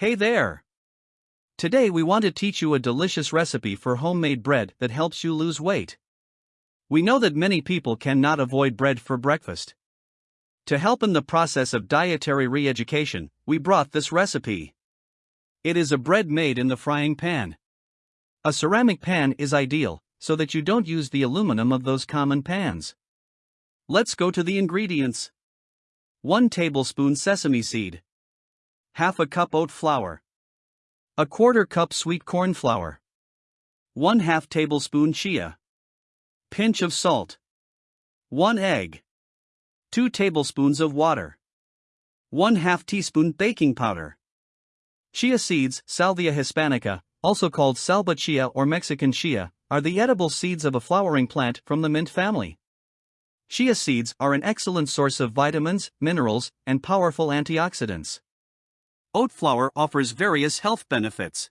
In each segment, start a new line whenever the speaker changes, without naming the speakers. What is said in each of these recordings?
Hey there! Today we want to teach you a delicious recipe for homemade bread that helps you lose weight. We know that many people cannot avoid bread for breakfast. To help in the process of dietary re education, we brought this recipe. It is a bread made in the frying pan. A ceramic pan is ideal, so that you don't use the aluminum of those common pans. Let's go to the ingredients 1 tablespoon sesame seed, half a cup oat flour, a quarter cup sweet corn flour, 1 half tablespoon chia, pinch of salt, 1 egg, 2 tablespoons of water, 1 half teaspoon baking powder. Chia seeds, Salvia hispanica, also called salba chia or Mexican chia, are the edible seeds of a flowering plant from the mint family. Chia seeds are an excellent source of vitamins, minerals, and powerful antioxidants. Oat flour offers various health benefits.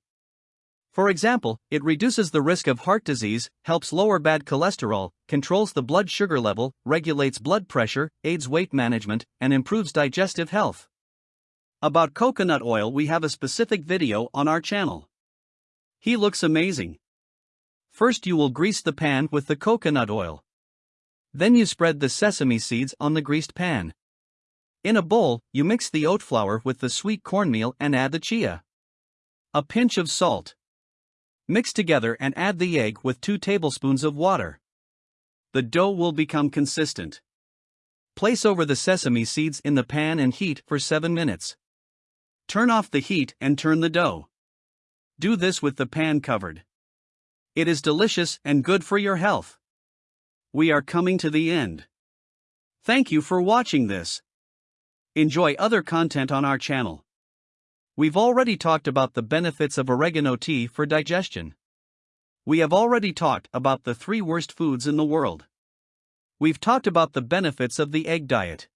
For example, it reduces the risk of heart disease, helps lower bad cholesterol, controls the blood sugar level, regulates blood pressure, aids weight management, and improves digestive health. About coconut oil, we have a specific video on our channel. He looks amazing. First, you will grease the pan with the coconut oil. Then you spread the sesame seeds on the greased pan. In a bowl, you mix the oat flour with the sweet cornmeal and add the chia. A pinch of salt. Mix together and add the egg with 2 tablespoons of water. The dough will become consistent. Place over the sesame seeds in the pan and heat for 7 minutes. Turn off the heat and turn the dough. Do this with the pan covered. It is delicious and good for your health we are coming to the end. Thank you for watching this. Enjoy other content on our channel. We've already talked about the benefits of oregano tea for digestion. We have already talked about the three worst foods in the world. We've talked about the benefits of the egg diet.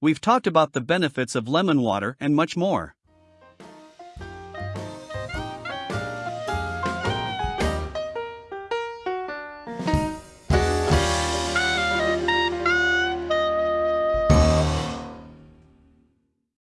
We've talked about the benefits of lemon water and much more.